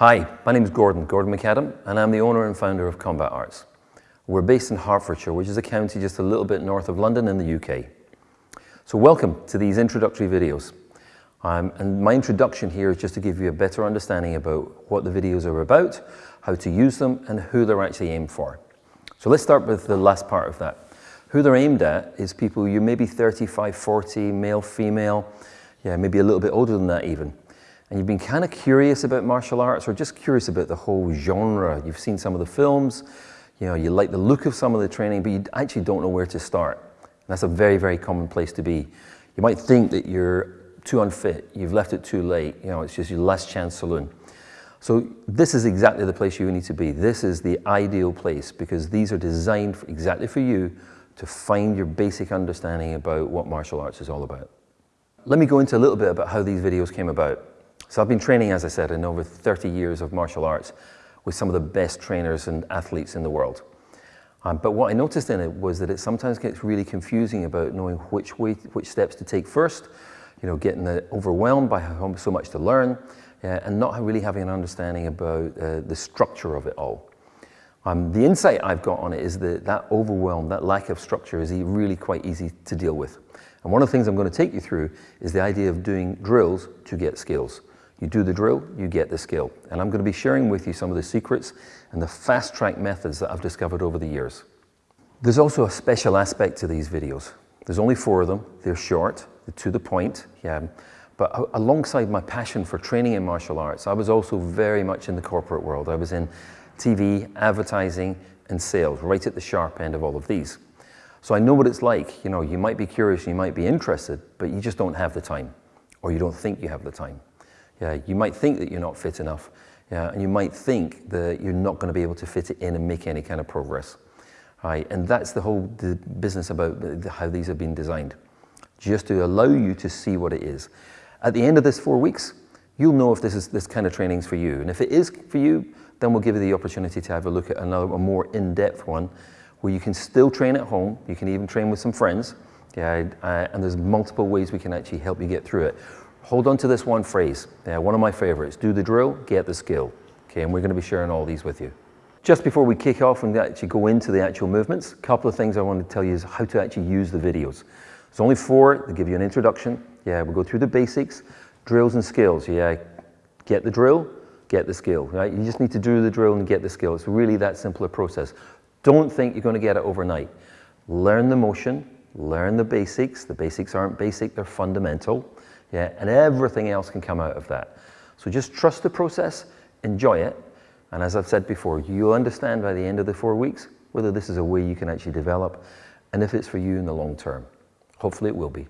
Hi, my name is Gordon, Gordon McAdam, and I'm the owner and founder of Combat Arts. We're based in Hertfordshire, which is a county just a little bit north of London in the UK. So welcome to these introductory videos. Um, and my introduction here is just to give you a better understanding about what the videos are about, how to use them, and who they're actually aimed for. So let's start with the last part of that. Who they're aimed at is people you may be 35, 40, male, female, yeah, maybe a little bit older than that even and you've been kind of curious about martial arts or just curious about the whole genre. You've seen some of the films, you know, you like the look of some of the training, but you actually don't know where to start. And that's a very, very common place to be. You might think that you're too unfit, you've left it too late, you know, it's just your last chance saloon. So this is exactly the place you need to be. This is the ideal place because these are designed for, exactly for you to find your basic understanding about what martial arts is all about. Let me go into a little bit about how these videos came about. So I've been training, as I said, in over 30 years of martial arts with some of the best trainers and athletes in the world. Um, but what I noticed in it was that it sometimes gets really confusing about knowing which way, which steps to take first, you know, getting overwhelmed by so much to learn, uh, and not really having an understanding about uh, the structure of it all. Um, the insight I've got on it is that that overwhelm, that lack of structure is really quite easy to deal with. And one of the things I'm going to take you through is the idea of doing drills to get skills. You do the drill, you get the skill. And I'm going to be sharing with you some of the secrets and the fast track methods that I've discovered over the years. There's also a special aspect to these videos. There's only four of them. They're short, they're to the point. Yeah. But alongside my passion for training in martial arts, I was also very much in the corporate world. I was in TV, advertising, and sales, right at the sharp end of all of these. So I know what it's like. You know, you might be curious, you might be interested, but you just don't have the time, or you don't think you have the time. Yeah, you might think that you're not fit enough, yeah, and you might think that you're not going to be able to fit it in and make any kind of progress. Right? And that's the whole the business about how these have been designed, just to allow you to see what it is. At the end of this four weeks, you'll know if this is this kind of training is for you. And if it is for you, then we'll give you the opportunity to have a look at another, a more in-depth one, where you can still train at home. You can even train with some friends. Yeah, uh, and there's multiple ways we can actually help you get through it. Hold on to this one phrase, uh, one of my favorites, do the drill, get the skill. Okay, and we're gonna be sharing all these with you. Just before we kick off and actually go into the actual movements, a couple of things I want to tell you is how to actually use the videos. There's only four, they give you an introduction. Yeah, we'll go through the basics, drills and skills. Yeah, get the drill, get the skill, right? You just need to do the drill and get the skill. It's really that simple a process. Don't think you're gonna get it overnight. Learn the motion, learn the basics. The basics aren't basic, they're fundamental yeah, and everything else can come out of that. So just trust the process, enjoy it, and as I've said before, you'll understand by the end of the four weeks whether this is a way you can actually develop and if it's for you in the long term. Hopefully it will be.